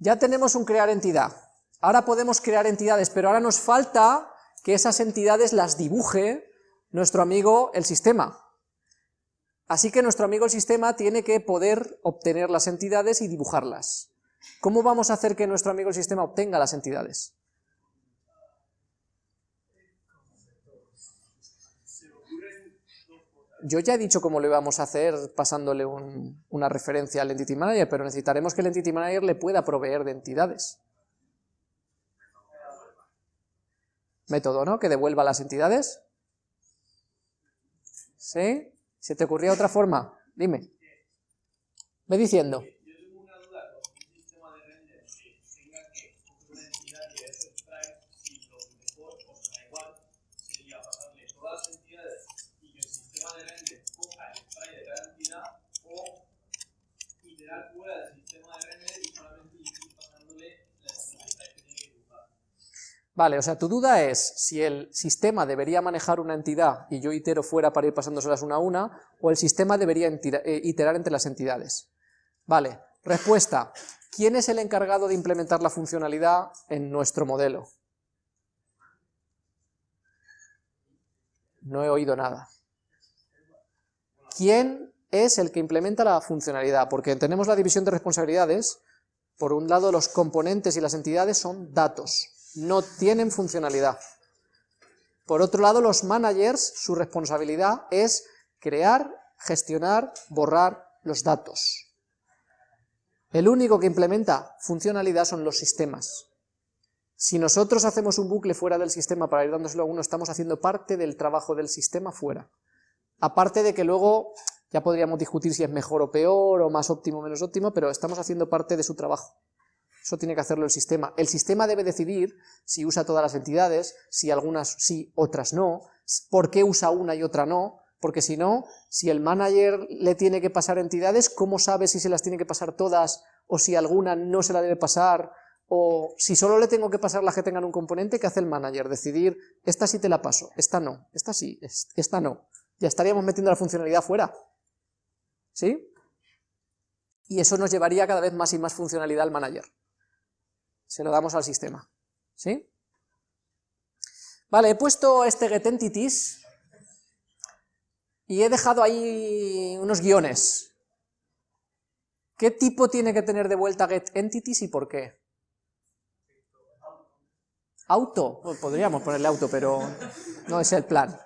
Ya tenemos un crear entidad. Ahora podemos crear entidades, pero ahora nos falta que esas entidades las dibuje nuestro amigo el sistema. Así que nuestro amigo el sistema tiene que poder obtener las entidades y dibujarlas. ¿Cómo vamos a hacer que nuestro amigo el sistema obtenga las entidades? Yo ya he dicho cómo lo íbamos a hacer pasándole una referencia al Entity Manager, pero necesitaremos que el Entity Manager le pueda proveer de entidades. Método, ¿no? Que devuelva las entidades. ¿Sí? ¿Se te ocurría otra forma? Dime. Ve diciendo. Vale, o sea, tu duda es si el sistema debería manejar una entidad y yo itero fuera para ir pasándoselas una a una, o el sistema debería eh, iterar entre las entidades. Vale, respuesta. ¿Quién es el encargado de implementar la funcionalidad en nuestro modelo? No he oído nada. ¿Quién es el que implementa la funcionalidad? Porque tenemos la división de responsabilidades, por un lado los componentes y las entidades son datos, no tienen funcionalidad. Por otro lado, los managers, su responsabilidad es crear, gestionar, borrar los datos. El único que implementa funcionalidad son los sistemas. Si nosotros hacemos un bucle fuera del sistema para ir dándoselo a uno, estamos haciendo parte del trabajo del sistema fuera. Aparte de que luego ya podríamos discutir si es mejor o peor, o más óptimo o menos óptimo, pero estamos haciendo parte de su trabajo. Eso tiene que hacerlo el sistema. El sistema debe decidir si usa todas las entidades, si algunas sí, otras no, por qué usa una y otra no, porque si no, si el manager le tiene que pasar entidades, ¿cómo sabe si se las tiene que pasar todas, o si alguna no se la debe pasar, o si solo le tengo que pasar las que tengan un componente, ¿qué hace el manager? Decidir, esta sí te la paso, esta no, esta sí, esta no. Ya estaríamos metiendo la funcionalidad fuera. ¿Sí? Y eso nos llevaría cada vez más y más funcionalidad al manager se lo damos al sistema. ¿Sí? Vale, he puesto este getEntities y he dejado ahí unos guiones. ¿Qué tipo tiene que tener de vuelta getEntities y por qué? Auto, pues podríamos ponerle auto, pero no es el plan.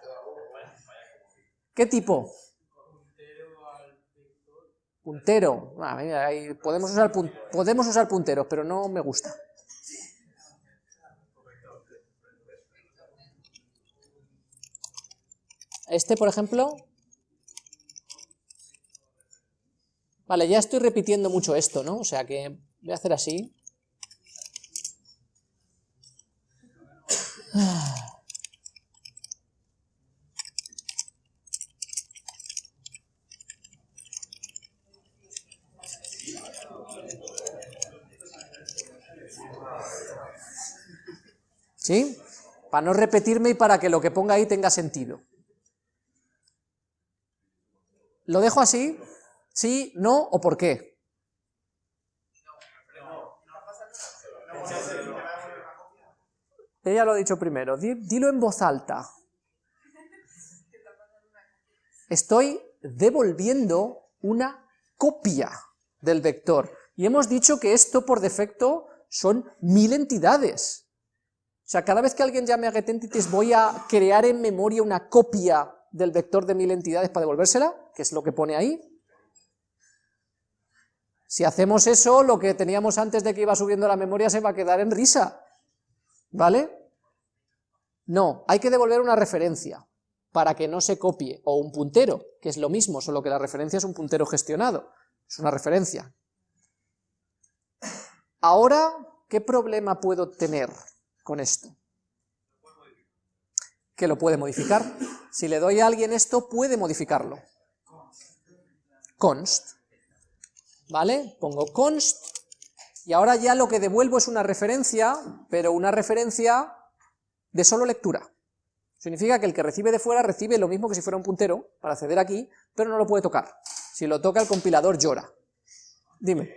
¿Qué tipo? Puntero. Ah, podemos, usar, podemos usar punteros, pero no me gusta. Este, por ejemplo... Vale, ya estoy repitiendo mucho esto, ¿no? O sea que voy a hacer así. ¿Sí? Para no repetirme y para que lo que ponga ahí tenga sentido. ¿Lo dejo así? ¿Sí? ¿No? ¿O por qué? Ella lo ha dicho primero. Dilo en voz alta. Estoy devolviendo una copia del vector. Y hemos dicho que esto por defecto son mil entidades. O sea, cada vez que alguien llame a getEntities voy a crear en memoria una copia del vector de mil entidades para devolvérsela, que es lo que pone ahí. Si hacemos eso, lo que teníamos antes de que iba subiendo la memoria se va a quedar en risa, ¿vale? No, hay que devolver una referencia para que no se copie, o un puntero, que es lo mismo, solo que la referencia es un puntero gestionado, es una referencia. Ahora, ¿qué problema puedo tener con esto? Que lo puede modificar. Si le doy a alguien esto, puede modificarlo. Const. ¿Vale? Pongo const, y ahora ya lo que devuelvo es una referencia, pero una referencia de solo lectura. Significa que el que recibe de fuera recibe lo mismo que si fuera un puntero, para acceder aquí, pero no lo puede tocar. Si lo toca el compilador llora. Dime.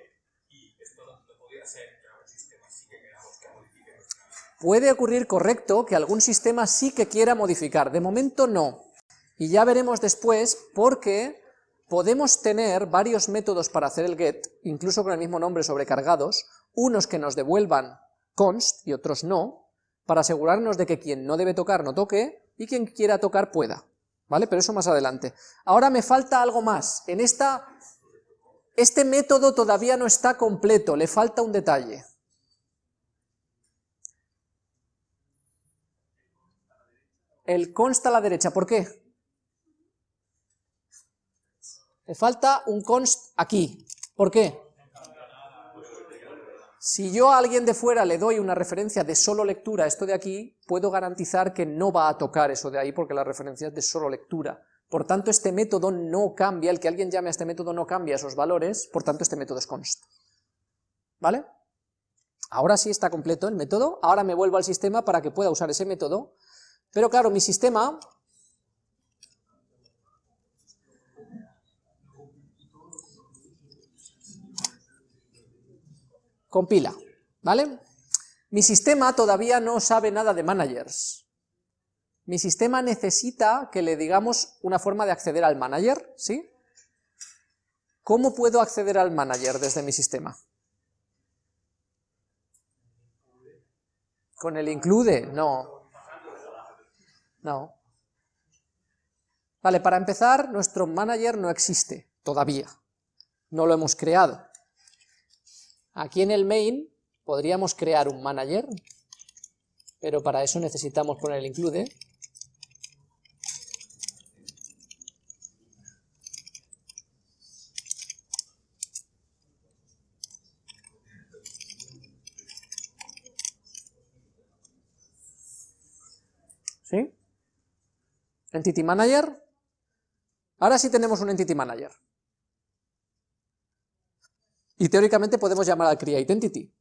Puede ocurrir, correcto, que algún sistema sí que quiera modificar, de momento no. Y ya veremos después porque podemos tener varios métodos para hacer el get, incluso con el mismo nombre sobrecargados, unos que nos devuelvan const y otros no, para asegurarnos de que quien no debe tocar no toque, y quien quiera tocar pueda, ¿vale? Pero eso más adelante. Ahora me falta algo más, en esta... Este método todavía no está completo, le falta un detalle. El const a la derecha, ¿por qué? Le falta un const aquí. ¿Por qué? Si yo a alguien de fuera le doy una referencia de solo lectura, esto de aquí, puedo garantizar que no va a tocar eso de ahí porque la referencia es de solo lectura. Por tanto, este método no cambia, el que alguien llame a este método no cambia esos valores, por tanto este método es const. ¿Vale? Ahora sí está completo el método, ahora me vuelvo al sistema para que pueda usar ese método, pero claro, mi sistema compila, ¿vale? Mi sistema todavía no sabe nada de managers. Mi sistema necesita que le digamos una forma de acceder al manager, ¿sí? ¿Cómo puedo acceder al manager desde mi sistema? ¿Con el include? No. No. Vale, para empezar, nuestro manager no existe, todavía. No lo hemos creado. Aquí en el main podríamos crear un manager, pero para eso necesitamos poner el include. ¿Sí? Entity Manager. Ahora sí tenemos un Entity Manager. Y teóricamente podemos llamar al create entity.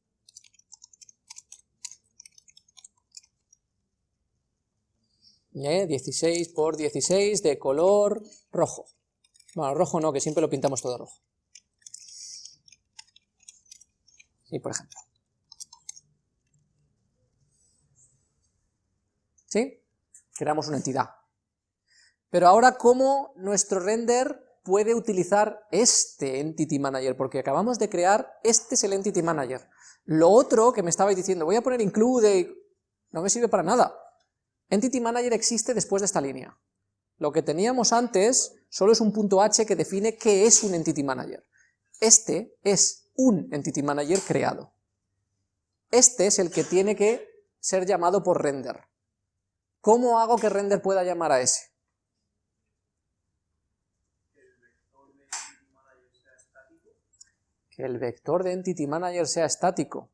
¿Eh? 16 por 16 de color rojo. Bueno, rojo no, que siempre lo pintamos todo rojo. Sí, por ejemplo. ¿Sí? Creamos una entidad. Pero ahora, ¿cómo nuestro render puede utilizar este Entity Manager, porque acabamos de crear, este es el Entity Manager. Lo otro que me estabais diciendo, voy a poner include, no me sirve para nada. Entity Manager existe después de esta línea. Lo que teníamos antes solo es un punto H que define qué es un Entity Manager. Este es un Entity Manager creado. Este es el que tiene que ser llamado por render. ¿Cómo hago que render pueda llamar a ese? Que el vector de Entity Manager sea estático.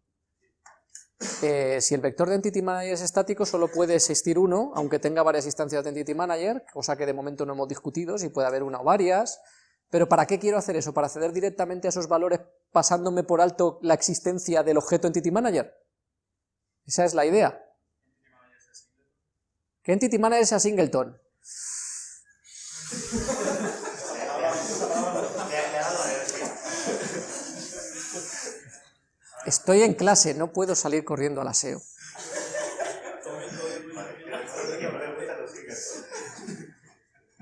Eh, si el vector de Entity Manager es estático, solo puede existir uno, aunque tenga varias instancias de Entity Manager, cosa que de momento no hemos discutido, si puede haber una o varias, pero ¿para qué quiero hacer eso? ¿Para acceder directamente a esos valores pasándome por alto la existencia del objeto Entity Manager? Esa es la idea. ¿Qué Entity Manager sea singleton? Estoy en clase, no puedo salir corriendo al aseo.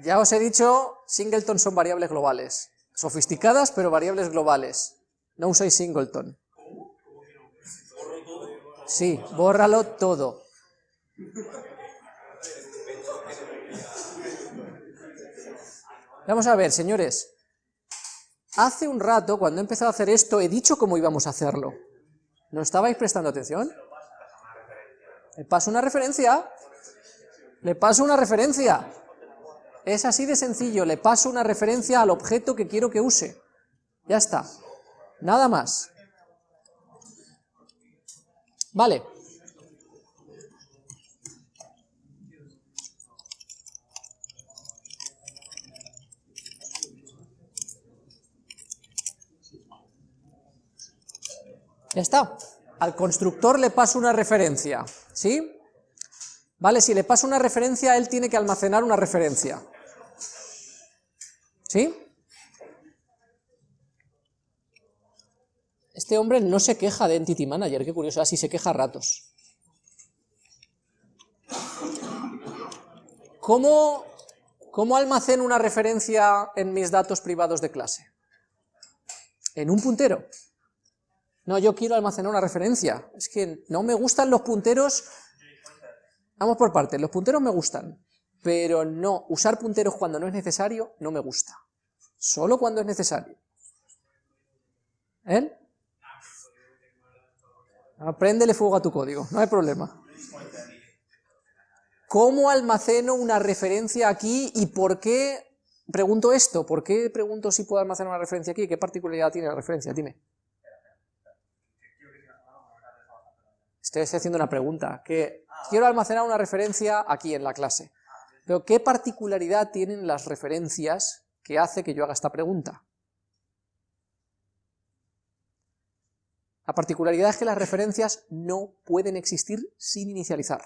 Ya os he dicho, singleton son variables globales. Sofisticadas, pero variables globales. No usáis singleton. Sí, bórralo todo. Vamos a ver, señores. Hace un rato, cuando he empezado a hacer esto, he dicho cómo íbamos a hacerlo. ¿No estabais prestando atención? Le paso una referencia. Le paso una referencia. Es así de sencillo, le paso una referencia al objeto que quiero que use. Ya está. Nada más. Vale. Ya está. Al constructor le paso una referencia, ¿sí? ¿Vale? Si le paso una referencia, él tiene que almacenar una referencia. ¿Sí? Este hombre no se queja de Entity Manager, qué curioso, ah, así se queja a ratos. ¿Cómo, ¿Cómo almaceno una referencia en mis datos privados de clase? En un puntero. No, yo quiero almacenar una referencia. Es que no me gustan los punteros... Vamos por partes, los punteros me gustan, pero no, usar punteros cuando no es necesario, no me gusta. Solo cuando es necesario. ¿Eh? Apréndele fuego a tu código, no hay problema. ¿Cómo almaceno una referencia aquí y por qué pregunto esto? ¿Por qué pregunto si puedo almacenar una referencia aquí? ¿Qué particularidad tiene la referencia? Dime. Estoy haciendo una pregunta, quiero almacenar una referencia aquí en la clase. Pero ¿qué particularidad tienen las referencias que hace que yo haga esta pregunta? La particularidad es que las referencias no pueden existir sin inicializar.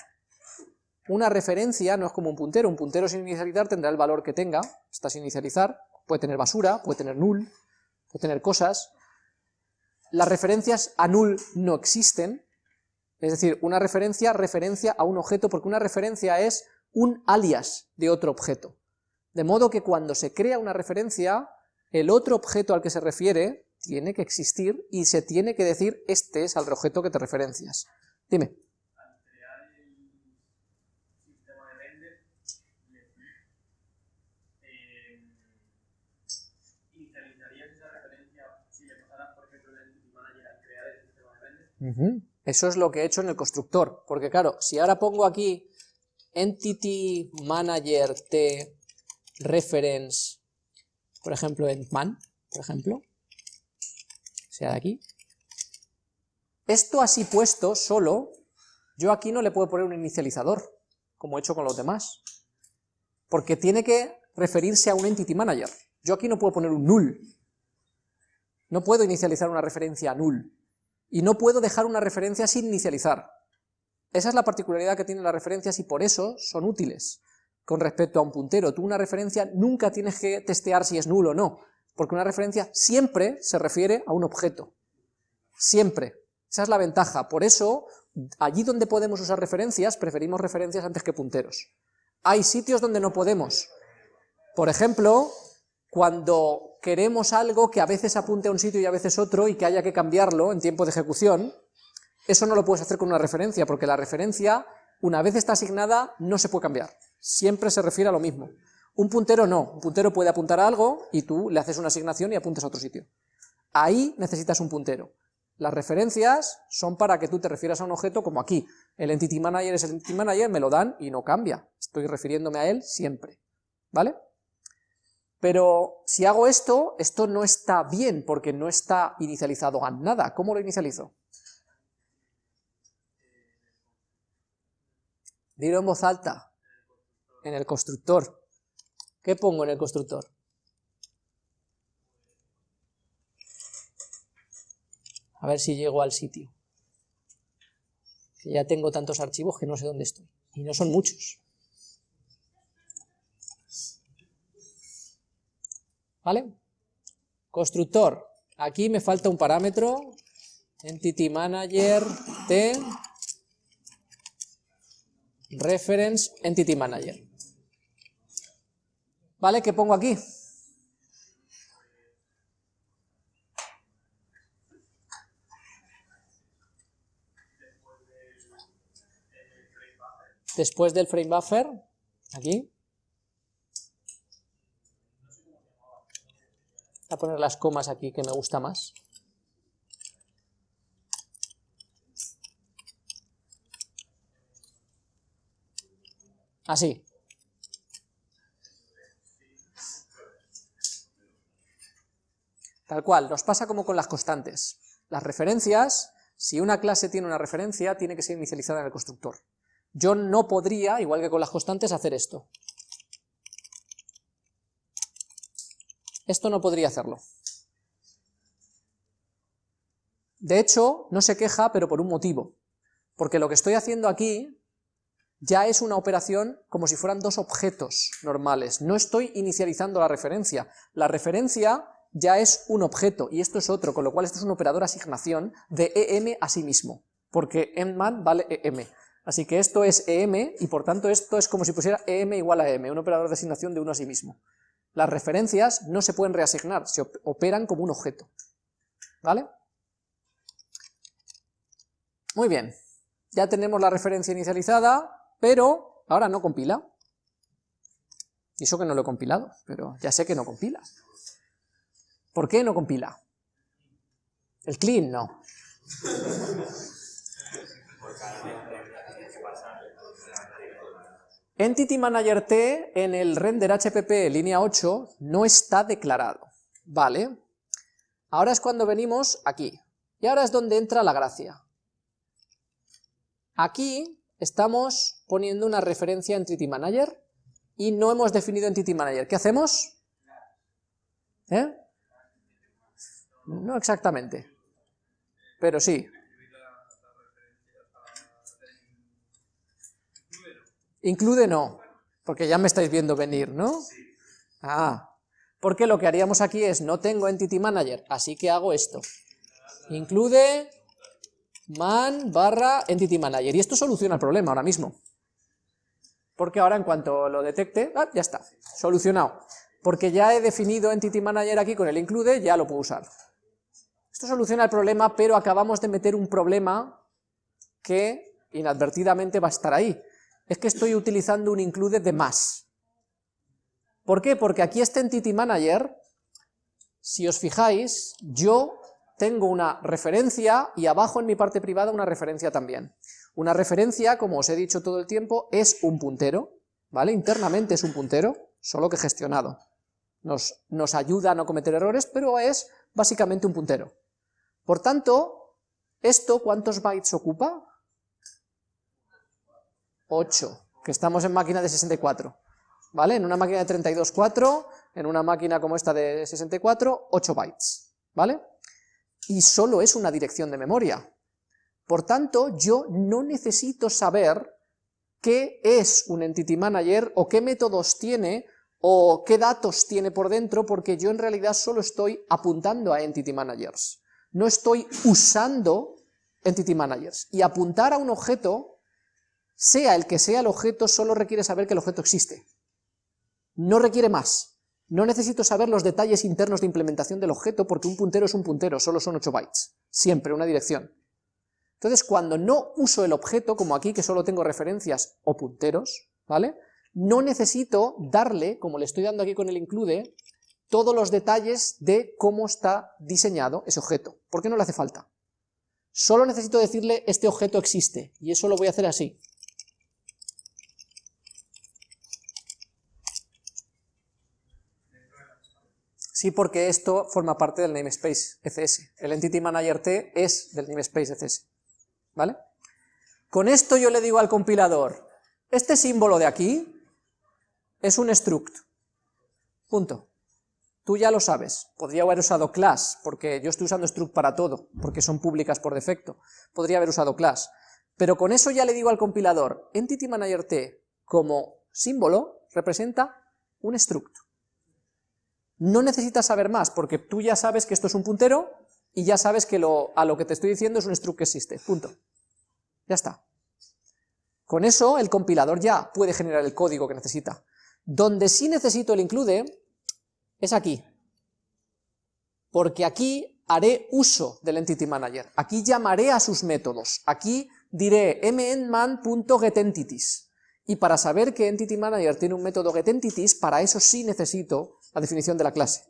Una referencia no es como un puntero, un puntero sin inicializar tendrá el valor que tenga, está sin inicializar, puede tener basura, puede tener null, puede tener cosas. Las referencias a null no existen, es decir, una referencia referencia a un objeto, porque una referencia es un alias de otro objeto. De modo que cuando se crea una referencia, el otro objeto al que se refiere tiene que existir y se tiene que decir este es al objeto que te referencias. Dime. Eso es lo que he hecho en el constructor, porque claro, si ahora pongo aquí entity manager t reference, por ejemplo, en man, por ejemplo, sea de aquí, esto así puesto solo, yo aquí no le puedo poner un inicializador, como he hecho con los demás, porque tiene que referirse a un entity manager. Yo aquí no puedo poner un null, no puedo inicializar una referencia a null, y no puedo dejar una referencia sin inicializar. Esa es la particularidad que tienen las referencias y por eso son útiles con respecto a un puntero. Tú una referencia nunca tienes que testear si es nulo o no, porque una referencia siempre se refiere a un objeto. Siempre. Esa es la ventaja. Por eso, allí donde podemos usar referencias, preferimos referencias antes que punteros. Hay sitios donde no podemos. Por ejemplo, cuando queremos algo que a veces apunte a un sitio y a veces otro y que haya que cambiarlo en tiempo de ejecución, eso no lo puedes hacer con una referencia, porque la referencia, una vez está asignada, no se puede cambiar. Siempre se refiere a lo mismo. Un puntero no, un puntero puede apuntar a algo y tú le haces una asignación y apuntas a otro sitio. Ahí necesitas un puntero. Las referencias son para que tú te refieras a un objeto como aquí. El Entity Manager es el Entity Manager, me lo dan y no cambia. Estoy refiriéndome a él siempre. ¿Vale? Pero si hago esto, esto no está bien porque no está inicializado a nada. ¿Cómo lo inicializo? Dilo en voz alta. En el constructor. ¿Qué pongo en el constructor? A ver si llego al sitio. Ya tengo tantos archivos que no sé dónde estoy. Y no son muchos. ¿Vale? Constructor. Aquí me falta un parámetro. Entity Manager T reference entity manager. ¿Vale? ¿Qué pongo aquí? Después del frame buffer, aquí. A poner las comas aquí que me gusta más. Así. Tal cual, nos pasa como con las constantes. Las referencias, si una clase tiene una referencia, tiene que ser inicializada en el constructor. Yo no podría, igual que con las constantes, hacer esto. Esto no podría hacerlo. De hecho, no se queja, pero por un motivo. Porque lo que estoy haciendo aquí ya es una operación como si fueran dos objetos normales. No estoy inicializando la referencia. La referencia ya es un objeto, y esto es otro, con lo cual esto es un operador asignación de EM a sí mismo, porque EMMAN vale EM. Así que esto es em, y por tanto esto es como si pusiera em igual a m, un operador de asignación de uno a sí mismo. Las referencias no se pueden reasignar, se operan como un objeto. ¿Vale? Muy bien, ya tenemos la referencia inicializada, pero ahora no compila. Y eso que no lo he compilado, pero ya sé que no compila. ¿Por qué no compila? El clean no. Entity Manager T en el render HPP línea 8 no está declarado, ¿vale? Ahora es cuando venimos aquí, y ahora es donde entra la gracia. Aquí estamos poniendo una referencia a Entity Manager y no hemos definido Entity Manager. ¿Qué hacemos? ¿Eh? No exactamente, pero sí. Include no, porque ya me estáis viendo venir, ¿no? Ah, porque lo que haríamos aquí es, no tengo Entity Manager, así que hago esto. Include man barra Entity Manager, y esto soluciona el problema ahora mismo. Porque ahora en cuanto lo detecte, ah, ya está, solucionado. Porque ya he definido Entity Manager aquí con el include, ya lo puedo usar. Esto soluciona el problema, pero acabamos de meter un problema que inadvertidamente va a estar ahí es que estoy utilizando un include de más. ¿Por qué? Porque aquí este Entity Manager, si os fijáis, yo tengo una referencia y abajo en mi parte privada una referencia también. Una referencia, como os he dicho todo el tiempo, es un puntero, ¿vale? Internamente es un puntero, solo que gestionado. Nos, nos ayuda a no cometer errores, pero es básicamente un puntero. Por tanto, ¿esto cuántos bytes ocupa? 8, que estamos en máquina de 64, ¿vale? En una máquina de 32, 4, en una máquina como esta de 64, 8 bytes, ¿vale? Y solo es una dirección de memoria. Por tanto, yo no necesito saber qué es un Entity Manager, o qué métodos tiene, o qué datos tiene por dentro, porque yo en realidad solo estoy apuntando a Entity Managers. No estoy usando Entity Managers. Y apuntar a un objeto sea el que sea el objeto, solo requiere saber que el objeto existe. No requiere más. No necesito saber los detalles internos de implementación del objeto porque un puntero es un puntero, solo son 8 bytes. Siempre, una dirección. Entonces, cuando no uso el objeto, como aquí que solo tengo referencias o punteros, ¿vale? No necesito darle, como le estoy dando aquí con el include, todos los detalles de cómo está diseñado ese objeto, porque no le hace falta. Solo necesito decirle este objeto existe, y eso lo voy a hacer así. Sí, porque esto forma parte del namespace ECS. El Entity Manager T es del namespace ECS. ¿Vale? Con esto yo le digo al compilador, este símbolo de aquí es un struct. Punto. Tú ya lo sabes. Podría haber usado class, porque yo estoy usando struct para todo, porque son públicas por defecto. Podría haber usado class. Pero con eso ya le digo al compilador, Entity Manager T como símbolo representa un struct. No necesitas saber más, porque tú ya sabes que esto es un puntero, y ya sabes que a lo que te estoy diciendo es un struct que existe, punto. Ya está. Con eso el compilador ya puede generar el código que necesita. Donde sí necesito el include es aquí, porque aquí haré uso del Entity Manager, aquí llamaré a sus métodos, aquí diré mnman.getEntities, y para saber que Entity Manager tiene un método getEntities, para eso sí necesito la definición de la clase,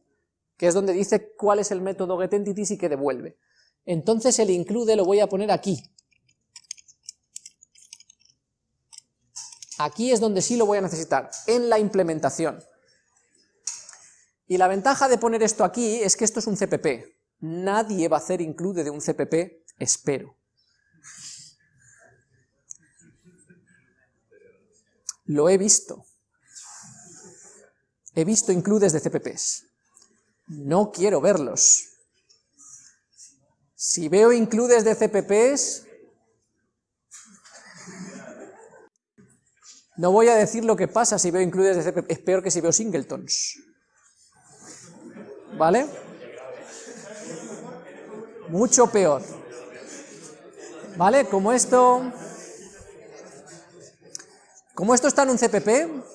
que es donde dice cuál es el método getEntities y qué devuelve. Entonces el include lo voy a poner aquí. Aquí es donde sí lo voy a necesitar, en la implementación. Y la ventaja de poner esto aquí es que esto es un CPP. Nadie va a hacer include de un CPP, espero. Lo he visto. He visto includes de CPPs. No quiero verlos. Si veo includes de CPPs, no voy a decir lo que pasa si veo includes de CPPs, es peor que si veo singletons. ¿Vale? Mucho peor. ¿Vale? Como esto... Como esto está en un CPP,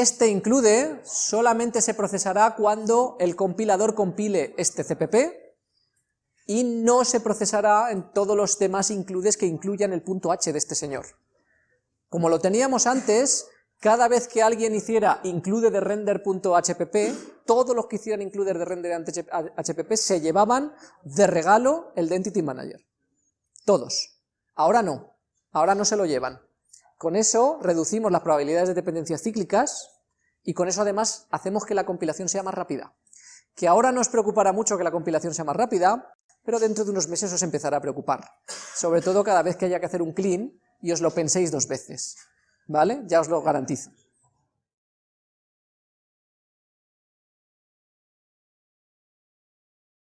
este include solamente se procesará cuando el compilador compile este CPP y no se procesará en todos los demás includes que incluyan el punto H de este señor. Como lo teníamos antes, cada vez que alguien hiciera include de render.hpp, todos los que hicieran include de render HPP se llevaban de regalo el de Manager. Todos. Ahora no. Ahora no se lo llevan. Con eso reducimos las probabilidades de dependencias cíclicas y con eso además hacemos que la compilación sea más rápida. Que ahora no os preocupará mucho que la compilación sea más rápida, pero dentro de unos meses os empezará a preocupar. Sobre todo cada vez que haya que hacer un clean y os lo penséis dos veces. ¿vale? Ya os lo garantizo.